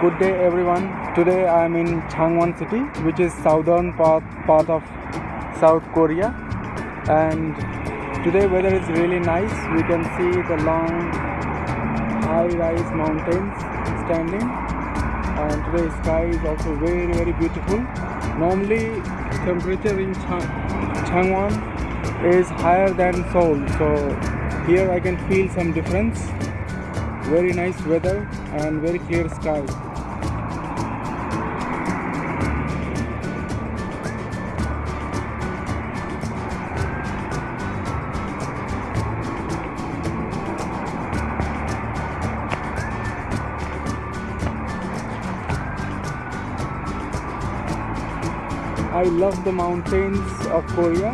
good day everyone. Today i am in changwon city which is southern part, part of south korea. And today weather is really nice. We can see the long high rise mountains standing. And today sky is also very very beautiful. Normally temperature in Chang- changwon is higher than seoul. So here i can feel some difference. Very nice weather and very clear sky I love the mountains of Korea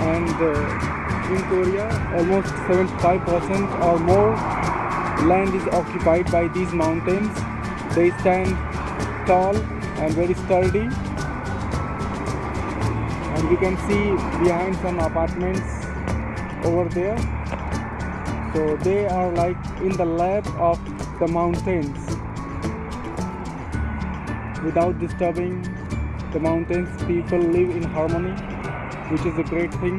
and uh, in Korea almost 75% or more land is occupied by these mountains. They stand tall and very sturdy and we can see behind some apartments over there. So they are like in the lap of the mountains without disturbing the mountains people live in harmony which is a great thing